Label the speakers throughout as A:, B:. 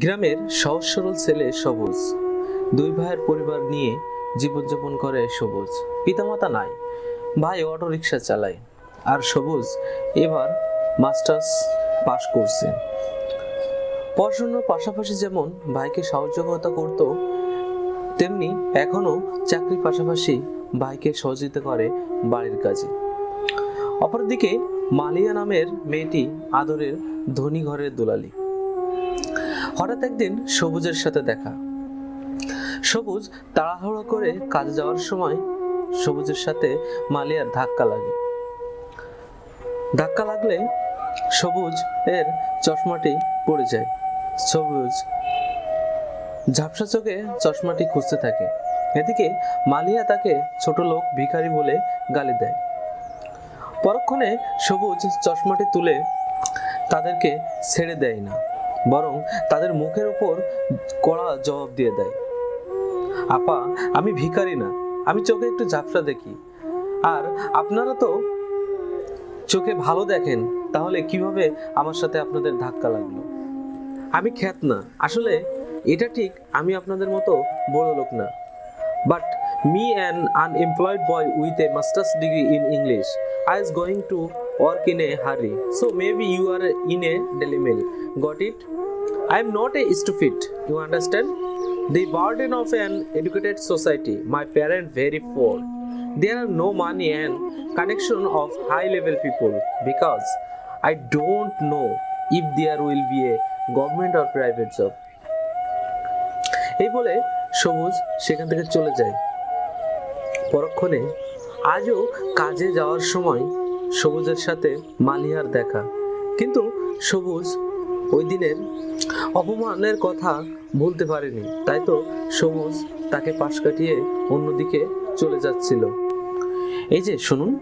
A: গ্রামের সহজ সরল ছেলে সবুজ। দুই ভাইয়ের পরিবার নিয়ে জীবনযাপন করে সবুজ। পিতামাতা নাই, ভাই অটো রিক্সা চালায়। আর সবুজ এবার মাস্টার্স পাশ করছে। পড়াশোনার পাশাপাশি যেমন ভাইকে সহযোগিতা করত, তেমনি এখনও চাকরির পাশাপাশি ভাইকে সহযোগিতা করে বাড়ির কাজে। অপরদিকে মালিয়া নামের মেয়েটি আদরের ধনী ঘরের দুলালি। হঠাৎ একদিন সবুজের সাথে দেখা। সবুজ তাড়াহুড়ো করে কাজে যাওয়ার সময় সবুজের সাথে মালিয়ার ধাক্কা লাগে। ধাক্কা লাগলে সবুজ এর চশমাটি পড়ে যায়। সবুজ ঝাপসা চোখে চশমাটি খুঁজতে থাকে। এদিকে মালিয়া তাকে ছোট লোক ভিখারি বলে গালি দেয়। পরক্ষণে সবুজ চশমাটি তুলে তাদেরকে ছেড়ে দেয় না। বরং তাদের মুখের উপর কড়া জবাব দিয়ে দেয়। আপা, আমি ভিখারি না, আমি চোখে একটু ঝাপসা দেখি। আর আপনারা তো চোখে ভালো দেখেন, তাহলে কীভাবে আমার সাথে আপনাদের ধাক্কা লাগল? আমি খ্যাত না, আসলে এটা ঠিক আমি আপনাদের মতো বড় লোক না। But me an unemployed boy with a master's degree in English I is going to work in a hurry so maybe you are in a mail got it i am not a stupid you understand the burden of an educated society my parents very poor there are no money and connection of high level people because i don't know if there will be a government or private job এই বলে সবুজ সেখান থেকে চলে যায় পরক্ষণে আজও কাজে যাওয়ার সময় সবুজের সাথে মালিহার দেখা। কিন্তু সবুজ ওই দিনের অপমানের কথা ভুলতে পারেনি। তাই তো সবুজ তাকে পাশ কাটিয়ে অন্যদিকে চলে যাচ্ছিল। এই যে, শুনুন।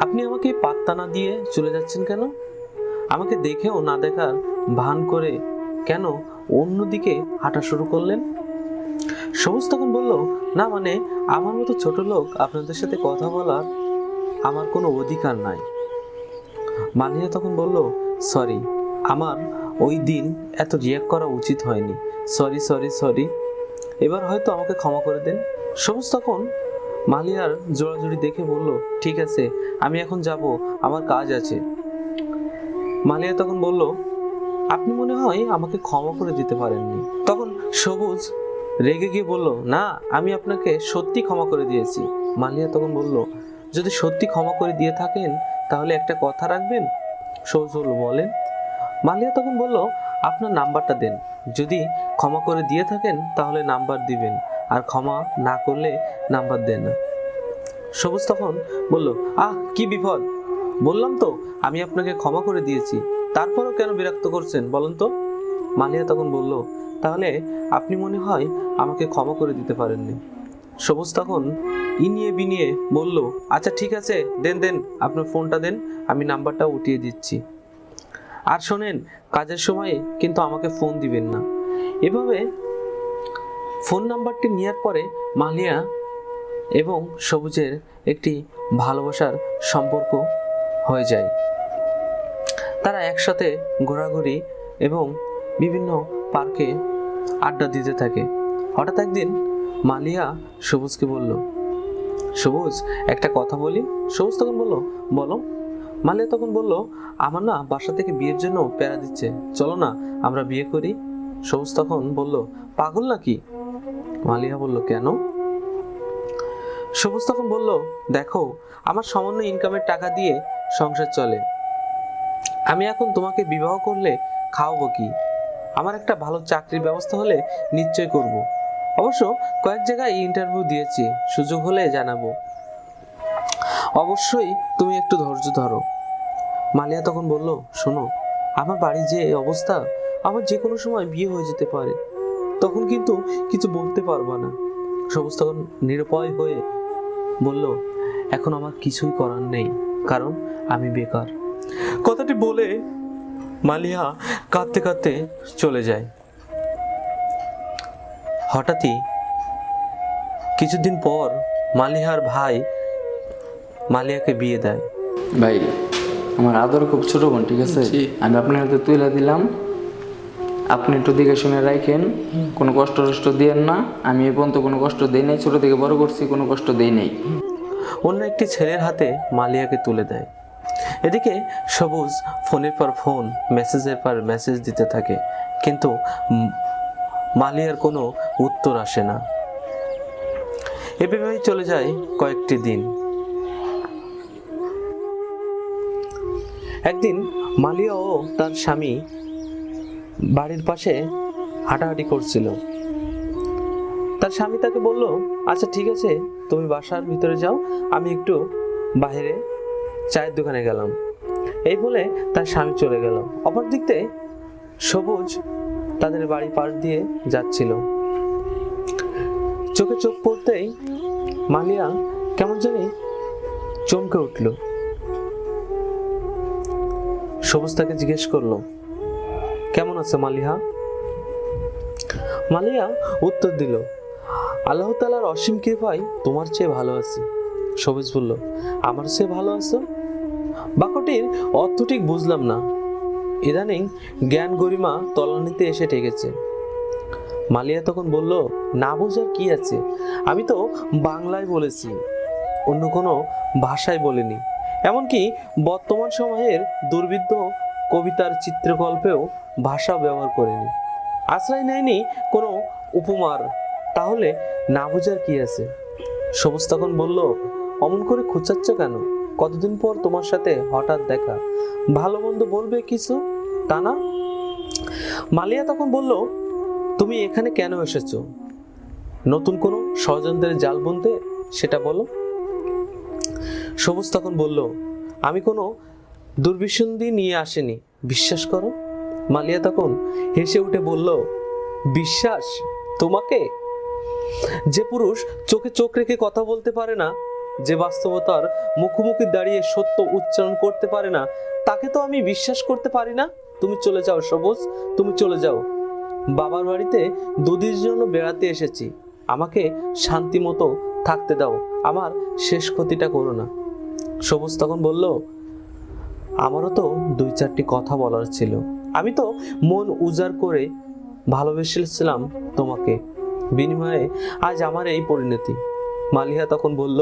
A: আপনি আমাকে পাত্তা না দিয়ে চলে যাচ্ছেন কেন? আমাকে দেখেও না দেখার ভান করে কেন অন্যদিকে হাঁটা শুরু করলেন? সবুজ তখন বলল, না মানে আমার মতো ছোট লোক আপনাদের সাথে কথা বলার আমার কোনো অধিকার নাই। মালিয়া তখন বলল, সরি, আমার ওই দিন এত রিয়াক্ট করা উচিত হয়নি। Sorry sorry sorry. এবার হয়তো আমাকে ক্ষমা করে দেন। সবুজ তখন মালিয়ার জোড়াজুড়ি দেখে বলল, ঠিক আছে, আমি এখন যাব, আমার কাজ আছে। মালিয়া তখন বলল, আপনি মনে হয় আমাকে ক্ষমা করে দিতে পারেননি। তখন সবুজ রেগে গিয়ে বলল, না, আমি আপনাকে সত্যি ক্ষমা করে দিয়েছি। মালিয়া তখন বলল, যদি সত্যি ক্ষমা করে দিয়ে থাকেন, তাহলে একটা কথা রাখবেন? সবুজ বলল বলেন। মালিয়া তখন বলল, আপনার নাম্বারটা দেন। যদি ক্ষমা করে দিয়ে থাকেন, তাহলে নাম্বার দিবেন। আর ক্ষমা না করলে নাম্বার দেন না। সবুজ তখন বলল, আহ, কি বিপদ! বললাম তো, আমি আপনাকে ক্ষমা করে দিয়েছি। তারপরও কেন বিরক্ত করছেন বলুন তো? মালিয়া তখন বলল তাহলে আপনি মনে হয় আমাকে ক্ষমা করে দিতে পারেননি। সবুজ তখন ইনিয়ে বিনিয়ে বলল আচ্ছা ঠিক আছে, দেন দেন, আপনার ফোনটা দেন, আমি নাম্বারটা উঠিয়ে দিচ্ছি। আর শোনেন, কাজের সময় কিন্তু আমাকে ফোন দিবেন না। এভাবে ফোন নাম্বারটি নেওয়ার পরে মালিয়া এবং সবুজের একটি ভালোবাসার সম্পর্ক হয়ে যায়। তারা একসাথে ঘোরাঘুরি এবং বিভিন্ন পার্কে আড্ডা দিতে থাকে। হঠাৎ একদিন মালিয়া সবুজকে বলল, সবুজ, একটা কথা বলি? সবুজ তখন বলল, বলো। মালিয়া তখন বলল, আমার না বাসা থেকে বিয়ের জন্য প্যারা দিচ্ছে। চলো না, আমরা বিয়ে করি। সবুজ তখন বলল, পাগল নাকি? মালিয়া বলল, কেন? সবুজ তখন বলল, দেখো, আমার সামান্য ইনকামের টাকা দিয়ে সংসার চলে। আমি এখন তোমাকে বিবাহ করলে খাওয়াবো কি? আমার একটা ভালো চাকরির ব্যবস্থা হলে নিশ্চয় করব। অবশ্য কয়েক জায়গায় ইন্টারভিউ দিয়েছি, সুযোগ হলে জানাব। অবশ্যই তুমি একটু ধৈর্য ধরো। মালিয়া তখন বলল, শোনো, আমার বাড়ির যে অবস্থা, আমার যে কোনো সময় বিয়ে হয়ে যেতে পারে। তখন কিন্তু কিছু বলতে পারবা না। সবুজ তখন নিরুপায় হয়ে বলল, এখন আমার কিছুই করার নেই, কারণ আমি বেকার। কথাটি বলে মালিয়া কাঁদতে কাঁদতে চলে যায়। হঠাৎই কিছুদিন পর মালিহার ভাই মালিয়াকে বিয়ে দেয়।
B: ভাই আমার আদর খুব ছোট বোন ঠিক আছে? আমি আপনার হাতে তুলে দিলাম। আপনি একটু দেখে শুনে রাখেন কোনো কষ্ট টষ্ট দিয়েন না। আমি এ পর্যন্ত কোনো কষ্ট দিই নাই ছোটো থেকে বড় করছি কোনো কষ্ট দিই নাই।
A: অন্য একটি ছেলের হাতে মালিয়াকে তুলে দেয়। এদিকে সবুজ ফোনের পর ফোন, মেসেজের পর মেসেজ দিতে থাকে, কিন্তু মালিয়ার কোনো উত্তর আসে না। এভাবেই চলে যায় কয়েকটি দিন। একদিন মালিয়া ও তার স্বামী বাড়ির পাশে হাঁটাহাঁটি করছিল। তার স্বামী তাকে বলল আচ্ছা ঠিক আছে, তুমি বাসার ভিতরে যাও, আমি একটু বাইরে চায়ের দোকানে গেলাম। এই বলে তার স্বামী চলে গেল। অপর দিক সবুজ তাদের বাড়ি পাশ দিয়ে যাচ্ছিল। চোখে চোখ পড়তেই মালিয়া কেমন জানি চমকে উঠল। সবুজ তাকে জিজ্ঞেস করল, কেমন আছে মালিহা? মালিয়া উত্তর দিল, আল্লাহ তালার অসীম কৃপায় তোমার চেয়ে ভালো আছি। সবুজ বলল, আমার সে ভালো আছো? বাক্যটির অর্থ ঠিক বুঝলাম না। ইদানিং জ্ঞান গরিমা তলানিতে এসে ঠেকেছে। মালিয়া তখন বলল, না বোঝার কি আছে? আমি তো বাংলায় বলেছি, অন্য কোনো ভাষায় বলিনি। এমনকি বর্তমান সময়ের দুর্বিদ্ধ কবিতার চিত্রকল্পেও ভাষা ব্যবহার করিনি। আশ্রয় নেয়নি কোনো উপমার। তাহলে না বোঝার কি আছে? সবুজ তখন বলল অমন করে খুঁচাচ্ছ কেন? কতদিন পর তোমার সাথে হঠাৎ দেখা? ভালো মন্দ বলবে কিছু? তা না? মালিয়া তখন বলল, তুমি এখানে কেন এসেছ? নতুন কোনো ষড়যন্ত্রের জাল বুনতে? সেটা বলো। সবুজ তখন বলল, আমি কোনো দুর্বিসন্ধি নিয়ে আসিনি, বিশ্বাস করো? মালিয়া তখন হেসে উঠে বলল, বিশ্বাস? তোমাকে? যে পুরুষ চোখে চোখ রেখে কথা বলতে পারে না যে বাস্তবতার মুখোমুখি দাঁড়িয়ে সত্য উচ্চারণ করতে পারে না, তাকে তো আমি বিশ্বাস করতে পারি না। তুমি চলে যাও সবুজ, তুমি চলে যাও। বাবার বাড়িতে দুদিনের জন্য বেড়াতে এসেছি। আমাকে শান্তি মতো থাকতে দাও, আমার শেষ ক্ষতিটা করো না। সবুজ তখন বলল, আমারও তো দুই চারটি কথা বলার ছিল। আমি তো মন উজাড় করে ভালোবেসেছিলাম তোমাকে। বিনিময়ে আজ আমার এই পরিণতি। মালিহা তখন বলল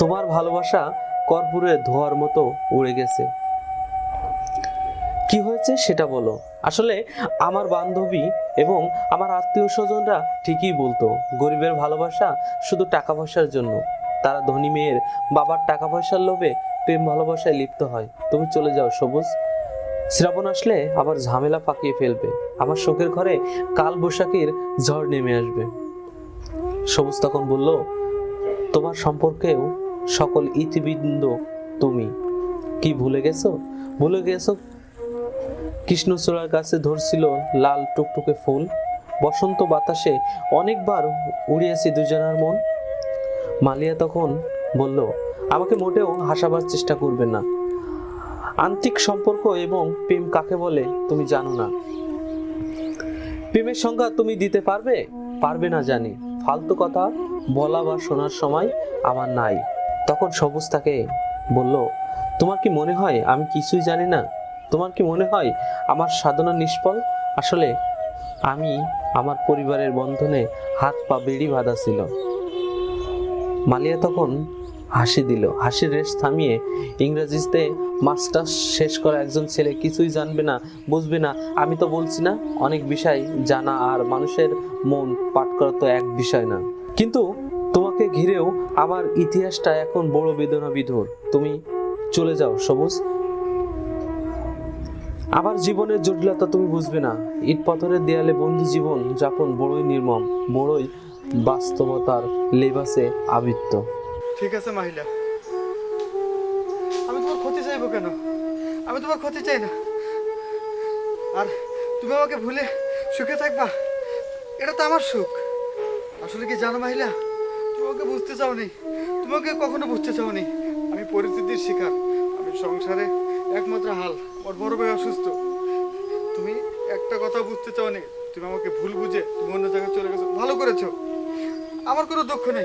A: তোমার ভালোবাসা কর্পূরের ধোয়ার মতো উড়ে গেছে। কি হয়েছে সেটা বলো। আসলে আমার বান্ধবী এবং আমার আত্মীয় স্বজনরা ঠিকই বলতো, গরিবের ভালোবাসা শুধু টাকা পয়সার জন্য। তারা ধনী মেয়ের বাবার টাকা পয়সার লোভে প্রেম ভালোবাসায় লিপ্ত হয়। তুমি চলে যাও সবুজ। শ্রাবণ আসলে আবার ঝামেলা পাকিয়ে ফেলবে। আমার শোকের ঘরে কাল বৈশাখীর ঝড় নেমে আসবে। সবুজ তখন বলল, তোমার সম্পর্কেও সকল ইতিবৃন্দ তুমি। কি ভুলে গেছো? ভুলে গেছো? কৃষ্ণচূড়ার কাছে ধরছিল লাল টুকটুকে ফুল। বসন্ত বাতাসে অনেকবার উড়িয়েছি দুজনার মন। মালিয়া তখন বলল, আমাকে মোটেও হাসাবার চেষ্টা করবে না। আন্তিক সম্পর্ক এবং প্রেম কাকে বলে তুমি জানো না। প্রেমের সংজ্ঞা তুমি দিতে পারবে? পারবে না জানি। ফালতু কথা বলা বা শোনার সময় আমার নাই। তখন সবুজ তাকে বলল, তোমার কি মনে হয় আমি কিছুই জানি না? তোমার কি মনে হয় আমার সাধনা নিষ্ফল? আসলে আমি আমার পরিবারের বন্ধনে হাত পা বেড়ি বাঁধা ছিল। মালিয়া তখন হাসি দিল। হাসির রেশ থামিয়ে ইংরেজিতে মাস্টার্স শেষ করা একজন ছেলে কিছুই জানবে না, বুঝবে না। আমি তো বলছি না, অনেক বিষয় জানা আর মানুষের মন পাঠ করা তো এক বিষয় না। কিন্তু তোমাকে ঘিরেও আমার ইতিহাসটা এখন বড় বেদনা বিধুর তুমি চলে যাও, সবুজ। আমার জীবনের জটিলতা তুমি বুঝবে না। ইট পাথরের দেয়ালে বন্দি জীবন যাপন বড়ই নির্মম, বড়ই বাস্তবতার লেবাসে আবৃত্ত।
C: ঠিক আছে মাহিলা। আমি তোমার ক্ষতি চাইব কেন? আমি তোমার ক্ষতি চাই না। আর তুমি আমাকে ভুলে সুখে থাকবা, এটা তো আমার সুখ। আসলে কি জানো মাহিলা? তুমি আমাকে বুঝতে চাওনি। তোমাকে কখনো বুঝতে চাওনি। আমি পরিস্থিতির শিকার। আমি সংসারে একমাত্র হাল। ওর বড় ভাই অসুস্থ। তুমি একটা কথা বুঝতে চাওনি। তুমি আমাকে ভুল বুঝে তুমি অন্য জায়গায় চলে গেছো। ভালো করেছ। আমার কোনো দুঃখ নেই।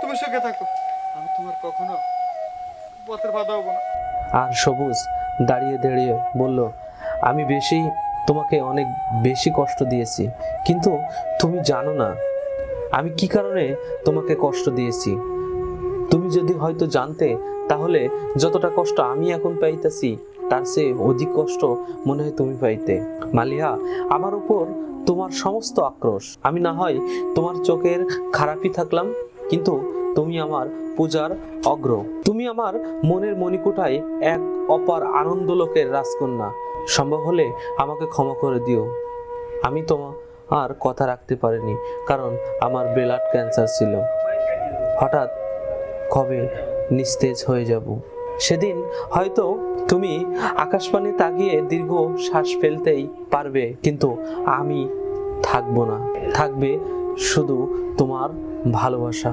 C: তুমি সুখে থাকো। আমি তোমার কখনো পথের বাধা হব না।
A: আর সবুজ দাঁড়িয়ে দাঁড়িয়ে বলল, আমি বেশি তোমাকে অনেক বেশি কষ্ট দিয়েছি। কিন্তু তুমি জানো না আমি কি কারণে তোমাকে কষ্ট দিয়েছি? তুমি যদি হয়তো জানতে, তাহলে যতটা কষ্ট আমি এখন পাইতেছি, তার চেয়ে অধিক কষ্ট মনে হয় তুমি পাইতে। মালিয়া আমার উপর তোমার সমস্ত আক্রোশ। আমি না হয় তোমার চোখের খারাপই থাকলাম, কিন্তু তুমি আমার পূজার অগ্র। তুমি আমার মনের মণিকুঠায় এক অপার আনন্দলোকের রাজকন্যা। সম্ভব হলে আমাকে ক্ষমা করে দিও। আমি তোমার আর কথা রাখতে পারেনি, কারণ আমার ব্লাড ক্যান্সার ছিল। হঠাৎ কবে নিস্তেজ হয়ে যাব? সেদিন হয়তো তুমি আকাশবাণী তাকিয়ে দীর্ঘ শ্বাস ফেলতেই পারবে, কিন্তু আমি থাকব না। থাকবে শুধু তোমার ভালোবাসা।